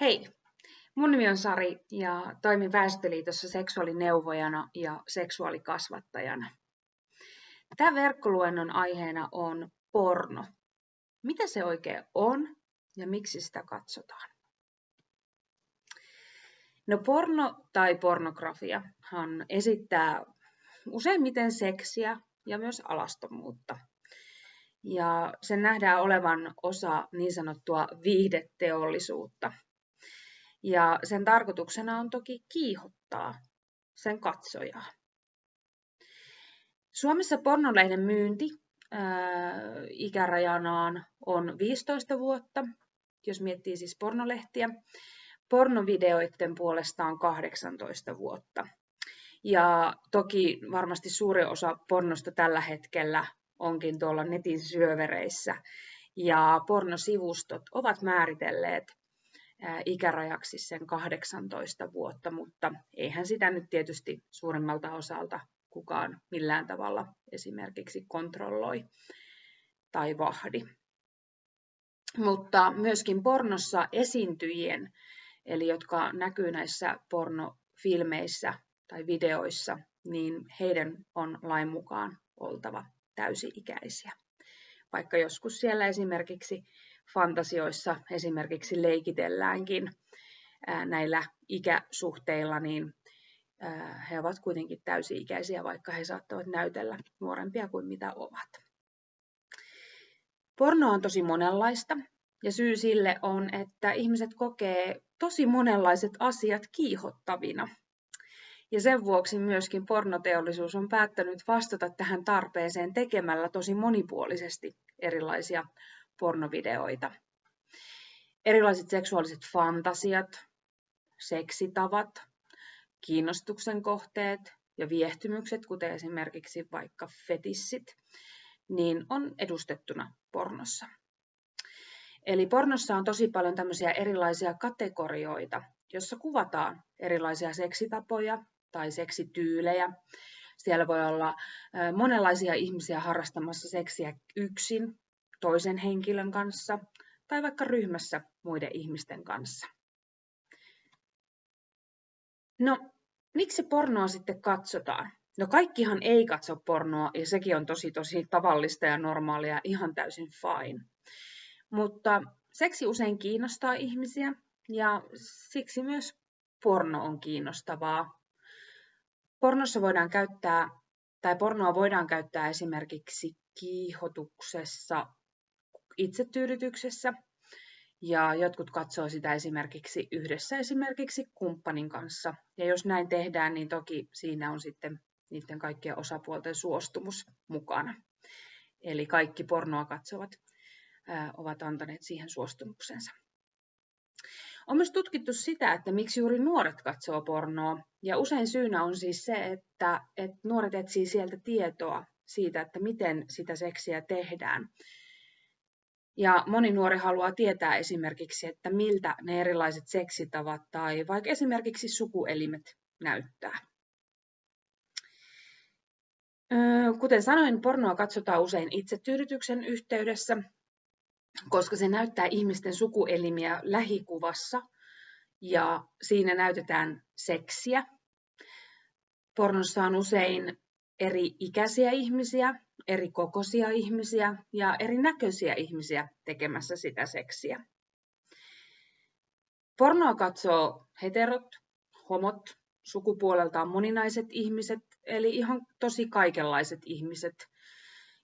Hei, mun nimi on Sari ja toimin Väestöliitossa seksuaalineuvojana ja seksuaalikasvattajana. Tämä verkkoluennon aiheena on porno. Mitä se oikein on ja miksi sitä katsotaan? No porno tai pornografiahan esittää useimmiten seksiä ja myös alastomuutta. Ja sen nähdään olevan osa niin sanottua viihdeteollisuutta – ja sen tarkoituksena on toki kiihottaa sen katsojaa. Suomessa pornolehden myynti ää, ikärajanaan on 15 vuotta, jos miettii siis pornolehtiä. Pornovideoiden puolestaan 18 vuotta. Ja toki varmasti suuri osa pornosta tällä hetkellä onkin tuolla netin syövereissä. Ja pornosivustot ovat määritelleet ikärajaksi sen 18 vuotta, mutta eihän sitä nyt tietysti suurimmalta osalta kukaan millään tavalla esimerkiksi kontrolloi tai vahdi. Mutta myöskin pornossa esiintyjien, eli jotka näkyy näissä pornofilmeissä tai videoissa, niin heidän on lain mukaan oltava täysi-ikäisiä. Vaikka joskus siellä esimerkiksi fantasioissa esimerkiksi leikitelläänkin näillä ikäsuhteilla, niin he ovat kuitenkin täysi-ikäisiä, vaikka he saattavat näytellä nuorempia kuin mitä ovat. Porno on tosi monenlaista, ja syy sille on, että ihmiset kokee tosi monenlaiset asiat kiihottavina. Ja sen vuoksi myöskin pornoteollisuus on päättänyt vastata tähän tarpeeseen tekemällä tosi monipuolisesti erilaisia pornovideoita. Erilaiset seksuaaliset fantasiat, seksitavat, kiinnostuksen kohteet ja viehtymykset, kuten esimerkiksi vaikka fetissit, niin on edustettuna pornossa. Eli pornossa on tosi paljon tämmöisiä erilaisia kategorioita, jossa kuvataan erilaisia seksitapoja tai seksityylejä. Siellä voi olla monenlaisia ihmisiä harrastamassa seksiä yksin toisen henkilön kanssa tai vaikka ryhmässä muiden ihmisten kanssa. No, miksi pornoa sitten katsotaan? No kaikkihan ei katso pornoa ja sekin on tosi tosi tavallista ja normaalia, ihan täysin fine. Mutta seksi usein kiinnostaa ihmisiä ja siksi myös porno on kiinnostavaa. Pornossa voidaan käyttää, tai pornoa voidaan käyttää esimerkiksi kiihotuksessa, itsetyydytyksessä. Ja jotkut katsoo sitä esimerkiksi yhdessä esimerkiksi kumppanin kanssa. Ja jos näin tehdään, niin toki siinä on sitten niiden kaikkien osapuolten suostumus mukana. Eli kaikki pornoa katsovat ovat antaneet siihen suostumuksensa. On myös tutkittu sitä, että miksi juuri nuoret katsoo pornoa. Ja usein syynä on siis se, että, että nuoret etsii sieltä tietoa siitä, että miten sitä seksiä tehdään. Ja moni nuori haluaa tietää esimerkiksi, että miltä ne erilaiset seksitavat tai vaikka esimerkiksi sukuelimet näyttää. Kuten sanoin, pornoa katsotaan usein itsetyydytyksen yhteydessä, koska se näyttää ihmisten sukuelimiä lähikuvassa ja siinä näytetään seksiä. Pornossa on usein eri ikäisiä ihmisiä, eri kokoisia ihmisiä ja eri näköisiä ihmisiä tekemässä sitä seksiä. Pornoa katsoo heterot, homot, sukupuoleltaan moninaiset ihmiset, eli ihan tosi kaikenlaiset ihmiset.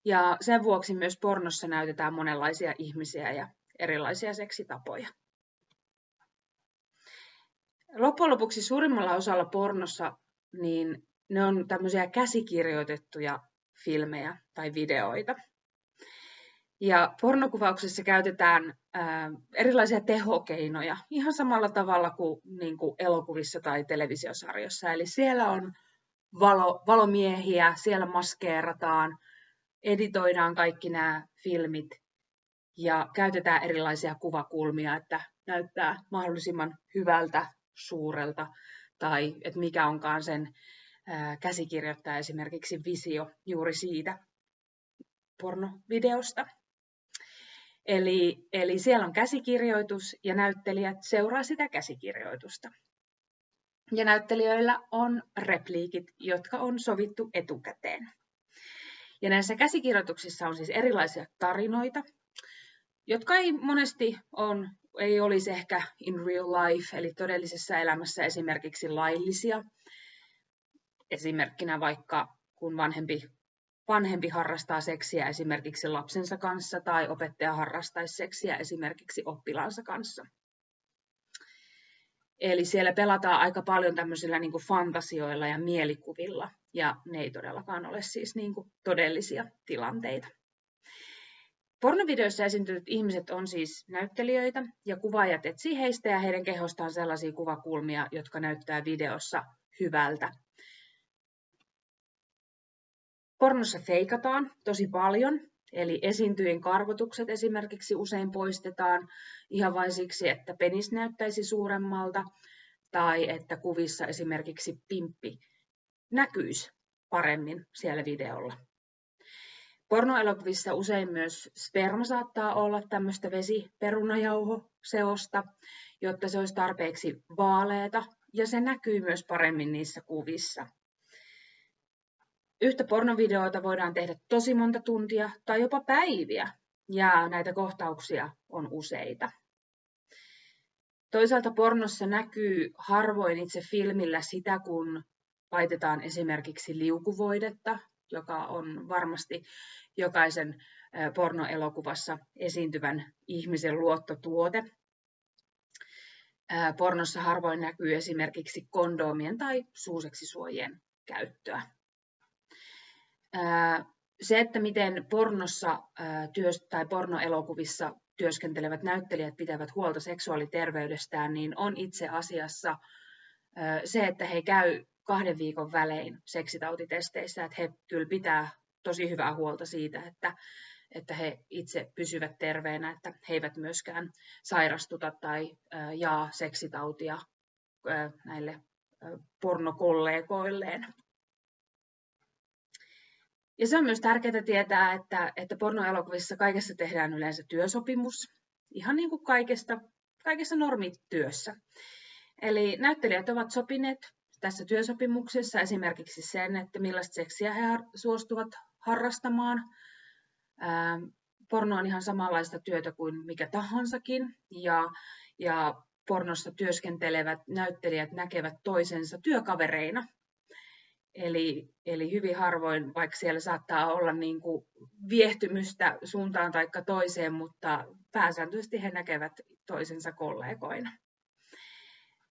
Ja sen vuoksi myös pornossa näytetään monenlaisia ihmisiä ja erilaisia seksitapoja. Loppujen lopuksi suurimmalla osalla pornossa niin ne on tämmöisiä käsikirjoitettuja filmejä tai videoita. Ja pornokuvauksessa käytetään ää, erilaisia tehokeinoja ihan samalla tavalla kuin, niin kuin elokuvissa tai televisiosarjossa. Eli siellä on valo, valomiehiä, siellä maskeerataan, editoidaan kaikki nämä filmit ja käytetään erilaisia kuvakulmia, että näyttää mahdollisimman hyvältä, suurelta tai että mikä onkaan sen käsikirjoittaa esimerkiksi visio juuri siitä pornovideosta. Eli, eli siellä on käsikirjoitus ja näyttelijät seuraa sitä käsikirjoitusta. Ja näyttelijöillä on repliikit, jotka on sovittu etukäteen. Ja näissä käsikirjoituksissa on siis erilaisia tarinoita, jotka ei monesti on, ei olisi ehkä in real life, eli todellisessa elämässä esimerkiksi laillisia. Esimerkkinä vaikka kun vanhempi, vanhempi harrastaa seksiä esimerkiksi lapsensa kanssa tai opettaja harrastaisi seksiä esimerkiksi oppilaansa kanssa. Eli siellä pelataan aika paljon tämmöisillä niin kuin fantasioilla ja mielikuvilla, ja ne ei todellakaan ole siis niin kuin todellisia tilanteita. Pornovideoissa esiintyneet ihmiset on siis näyttelijöitä, ja kuvaajat etsii heistä ja heidän kehostaan sellaisia kuvakulmia, jotka näyttää videossa hyvältä. Pornossa feikataan tosi paljon, eli esiintyjien karvotukset esimerkiksi usein poistetaan ihan vain siksi, että penis näyttäisi suuremmalta, tai että kuvissa esimerkiksi pimppi näkyisi paremmin siellä videolla. Pornoelokuvissa usein myös sperma saattaa olla tämmöistä vesiperunajauhoseosta, jotta se olisi tarpeeksi vaaleeta ja se näkyy myös paremmin niissä kuvissa. Yhtä pornovideota voidaan tehdä tosi monta tuntia tai jopa päiviä, ja näitä kohtauksia on useita. Toisaalta pornossa näkyy harvoin itse filmillä sitä, kun laitetaan esimerkiksi liukuvoidetta, joka on varmasti jokaisen pornoelokuvassa esiintyvän ihmisen luottotuote. Pornossa harvoin näkyy esimerkiksi kondoomien tai suuseksisuojien käyttöä. Se, että miten pornossa tai pornoelokuvissa työskentelevät näyttelijät pitävät huolta seksuaaliterveydestään, niin on itse asiassa se, että he käy kahden viikon välein seksitautitesteissä, että he kyllä pitää tosi hyvää huolta siitä, että, että he itse pysyvät terveenä, että he eivät myöskään sairastuta tai jaa seksitautia näille pornokollegoilleen. Ja se on myös tärkeää tietää, että, että pornoelokuvissa kaikessa tehdään yleensä työsopimus, ihan niin kuin kaikesta, kaikessa normityössä. Eli näyttelijät ovat sopineet tässä työsopimuksessa esimerkiksi sen, että millaista seksiä he suostuvat harrastamaan. porno on ihan samanlaista työtä kuin mikä tahansakin, ja, ja pornossa työskentelevät näyttelijät näkevät toisensa työkavereina. Eli, eli hyvin harvoin, vaikka siellä saattaa olla niin kuin viehtymystä suuntaan tai toiseen, mutta pääsääntöisesti he näkevät toisensa kollegoina.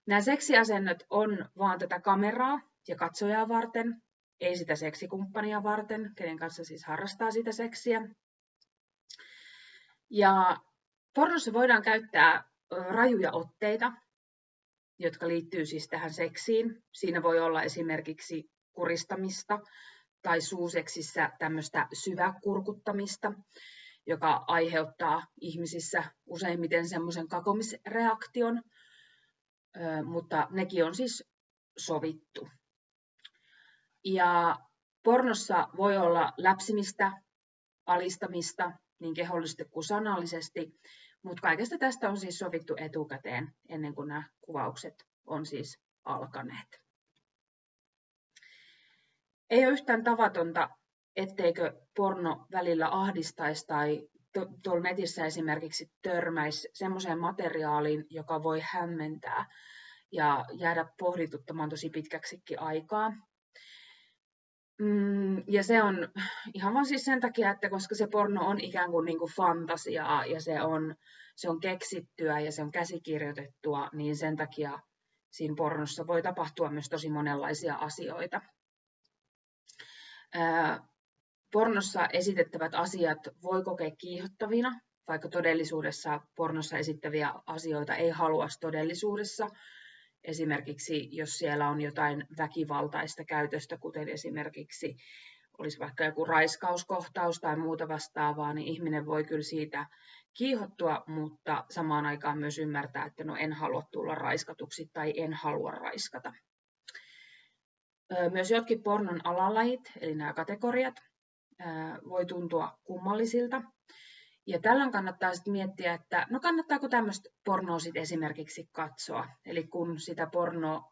Nämä seksiasennot on vaan tätä kameraa ja katsojaa varten, ei sitä seksikumppania varten, kenen kanssa siis harrastaa sitä seksiä. Ja pornossa voidaan käyttää rajuja otteita, jotka liittyy siis tähän seksiin. Siinä voi olla esimerkiksi kuristamista tai suuseksissä tämmöistä syväkurkuttamista, joka aiheuttaa ihmisissä useimmiten semmoisen kakomisreaktion, mutta nekin on siis sovittu. Ja pornossa voi olla läpsimistä, alistamista niin kehollisesti kuin sanallisesti, mutta kaikesta tästä on siis sovittu etukäteen ennen kuin nämä kuvaukset on siis alkaneet. Ei ole yhtään tavatonta, etteikö porno välillä ahdistaisi tai tuolla netissä esimerkiksi törmäisi semmoiseen materiaaliin, joka voi hämmentää ja jäädä pohdituttamaan tosi pitkäksikin aikaa. Mm, ja se on ihan vaan siis sen takia, että koska se porno on ikään kuin, niin kuin fantasiaa ja se on, se on keksittyä ja se on käsikirjoitettua, niin sen takia siinä pornossa voi tapahtua myös tosi monenlaisia asioita. Pornossa esitettävät asiat voi kokea kiihottavina, vaikka todellisuudessa pornossa esittäviä asioita ei halua todellisuudessa. Esimerkiksi jos siellä on jotain väkivaltaista käytöstä, kuten esimerkiksi olisi vaikka joku raiskauskohtaus tai muuta vastaavaa, niin ihminen voi kyllä siitä kiihottua, mutta samaan aikaan myös ymmärtää, että no en halua tulla raiskatuksi tai en halua raiskata. Myös jotkin pornon alalajit, eli nämä kategoriat, voi tuntua kummallisilta. Ja tällöin kannattaa sitten miettiä, että no kannattaako tämmöistä pornoa sitten esimerkiksi katsoa. Eli kun sitä pornoa,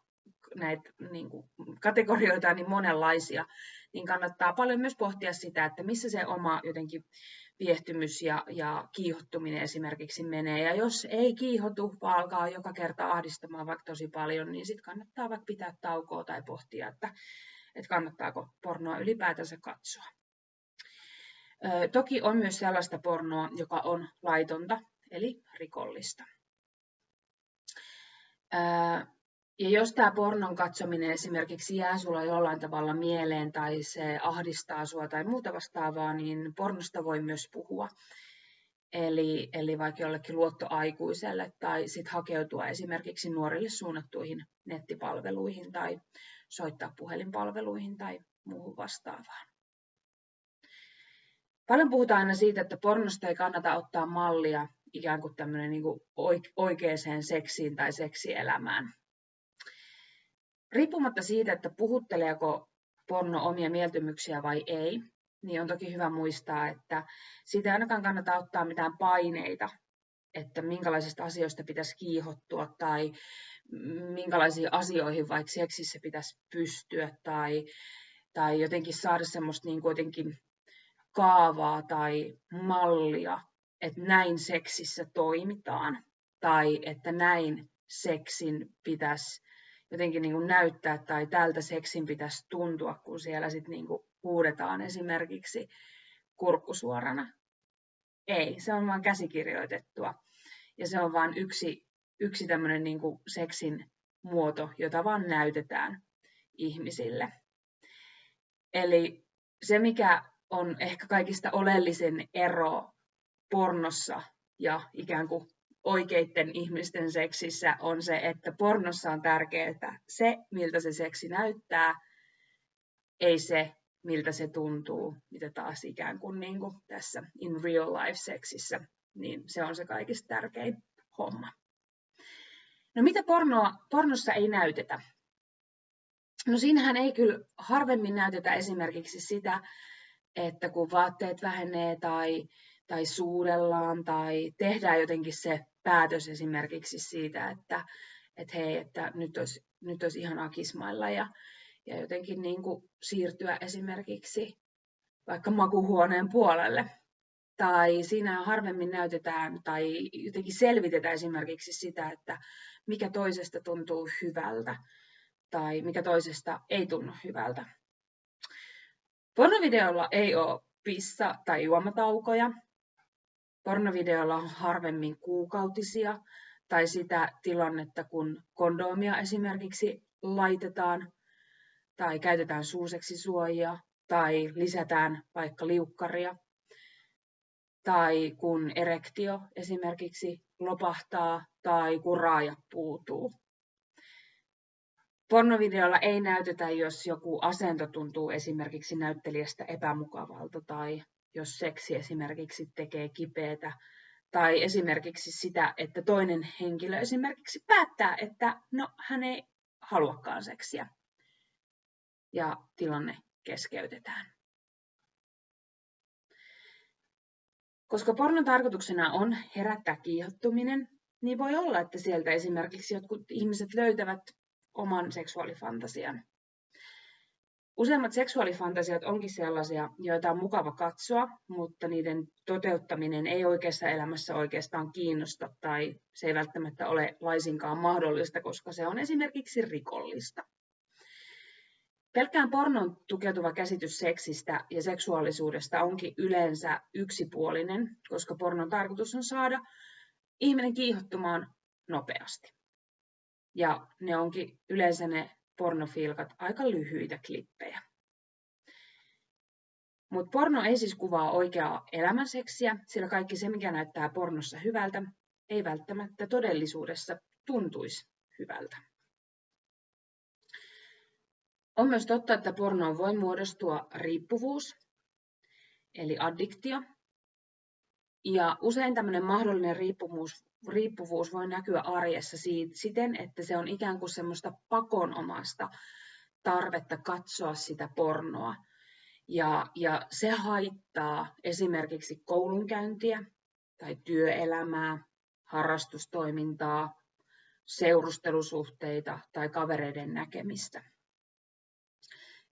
näitä niin kuin, kategorioita on niin monenlaisia, niin kannattaa paljon myös pohtia sitä, että missä se oma jotenkin viehtymys ja, ja kiihottuminen esimerkiksi menee. Ja jos ei kiihotu, vaan alkaa joka kerta ahdistamaan vaikka tosi paljon, niin sitten kannattaa vaikka pitää taukoa tai pohtia, että, että kannattaako pornoa ylipäätänsä katsoa. Ö, toki on myös sellaista pornoa, joka on laitonta, eli rikollista. Ö, ja jos tämä pornon katsominen esimerkiksi jää sulla jollain tavalla mieleen tai se ahdistaa sua tai muuta vastaavaa, niin pornosta voi myös puhua. Eli, eli vaikka jollekin luottoaikuiselle tai sitten hakeutua esimerkiksi nuorille suunnattuihin nettipalveluihin tai soittaa puhelinpalveluihin tai muuhun vastaavaan. Paljon puhutaan aina siitä, että pornosta ei kannata ottaa mallia ikään kuin tämmöinen niin oikeaan seksiin tai seksielämään. Riippumatta siitä, että puhutteleeko porno omia mieltymyksiä vai ei, niin on toki hyvä muistaa, että siitä ei ainakaan kannata ottaa mitään paineita, että minkälaisista asioista pitäisi kiihottua tai minkälaisiin asioihin vaikka seksissä pitäisi pystyä tai, tai jotenkin saada semmoista niin kuitenkin kaavaa tai mallia, että näin seksissä toimitaan tai että näin seksin pitäisi jotenkin niin kuin näyttää tai tältä seksin pitäisi tuntua, kun siellä sitten niin kuin huudetaan esimerkiksi kurkkusuorana. Ei, se on vain käsikirjoitettua. Ja se on vain yksi, yksi tämmöinen niin kuin seksin muoto, jota vaan näytetään ihmisille. Eli se, mikä on ehkä kaikista oleellisin ero pornossa ja ikään kuin oikeiden ihmisten seksissä on se, että pornossa on tärkeää se, miltä se seksi näyttää, ei se, miltä se tuntuu, mitä taas ikään kuin, niin kuin tässä in real life seksissä, niin se on se kaikista tärkein homma. No mitä pornoa, pornossa ei näytetä? No siinähän ei kyllä harvemmin näytetä esimerkiksi sitä, että kun vaatteet vähenee tai, tai suudellaan tai tehdään jotenkin se päätös esimerkiksi siitä, että, että hei, että nyt olisi, nyt olisi ihanaa kismailla ja, ja jotenkin niin kuin siirtyä esimerkiksi vaikka makuhuoneen puolelle. Tai siinä harvemmin näytetään tai jotenkin selvitetään esimerkiksi sitä, että mikä toisesta tuntuu hyvältä tai mikä toisesta ei tunnu hyvältä. Pornovideolla ei ole pissa- tai juomataukoja, Pornovideolla on harvemmin kuukautisia tai sitä tilannetta, kun kondomia esimerkiksi laitetaan tai käytetään suoja tai lisätään vaikka liukkaria tai kun erektio esimerkiksi lopahtaa tai kun raaja puutuu. Pornovideolla ei näytetä, jos joku asento tuntuu esimerkiksi näyttelijästä epämukavalta tai jos seksi esimerkiksi tekee kipeätä, tai esimerkiksi sitä, että toinen henkilö esimerkiksi päättää, että no hän ei haluakaan seksiä ja tilanne keskeytetään. Koska pornon tarkoituksena on herättää kiihottuminen, niin voi olla, että sieltä esimerkiksi jotkut ihmiset löytävät oman seksuaalifantasian. Useimmat seksuaalifantasiat onkin sellaisia, joita on mukava katsoa, mutta niiden toteuttaminen ei oikeassa elämässä oikeastaan kiinnosta tai se ei välttämättä ole laisinkaan mahdollista, koska se on esimerkiksi rikollista. Pelkään pornon tukeutuva käsitys seksistä ja seksuaalisuudesta onkin yleensä yksipuolinen, koska pornon tarkoitus on saada ihminen kiihottumaan nopeasti. Ja ne onkin yleensä ne pornofilkat aika lyhyitä klippejä. Mutta porno ei siis kuvaa oikeaa elämänseksiä, sillä kaikki se, mikä näyttää pornossa hyvältä, ei välttämättä todellisuudessa tuntuisi hyvältä. On myös totta, että pornoon voi muodostua riippuvuus, eli addiktio. Ja usein tämmöinen mahdollinen riippuvuus riippuvuus voi näkyä arjessa siitä, siten, että se on ikään kuin semmoista pakonomasta tarvetta katsoa sitä pornoa. Ja, ja se haittaa esimerkiksi koulunkäyntiä, tai työelämää, harrastustoimintaa, seurustelusuhteita tai kavereiden näkemistä.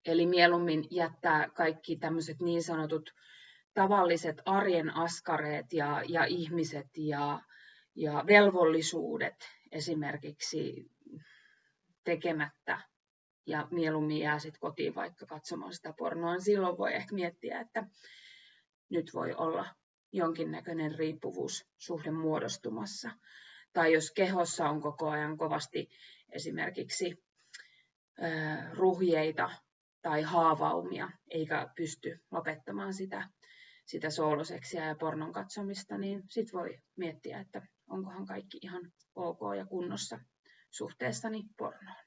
Eli mieluummin jättää kaikki tämmöiset niin sanotut tavalliset arjen askareet ja, ja ihmiset ja, ja velvollisuudet esimerkiksi tekemättä ja mieluummin jää sitten kotiin vaikka katsomaan sitä pornoa, niin silloin voi ehkä miettiä, että nyt voi olla jonkinnäköinen riippuvuussuhde muodostumassa. Tai jos kehossa on koko ajan kovasti esimerkiksi ruhjeita tai haavaumia, eikä pysty lopettamaan sitä, sitä sooloseksiä ja pornon katsomista, niin sitten voi miettiä, että onkohan kaikki ihan ok ja kunnossa suhteessani pornoon.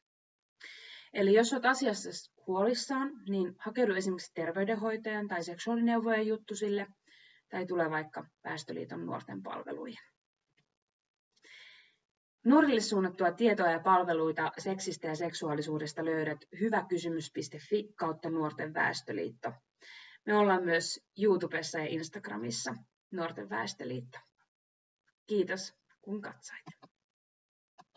Eli jos olet asiassa huolissaan, niin hakeudu esimerkiksi terveydenhoitajan tai seksuaalineuvojen juttusille tai tule vaikka Väestöliiton nuorten palveluihin. Nuorille suunnattua tietoa ja palveluita seksistä ja seksuaalisuudesta löydät hyväkysymys.fi kautta Nuorten Väestöliitto. Me ollaan myös YouTubessa ja Instagramissa Nuorten Väestöliitto. Kiitos kun katsoit.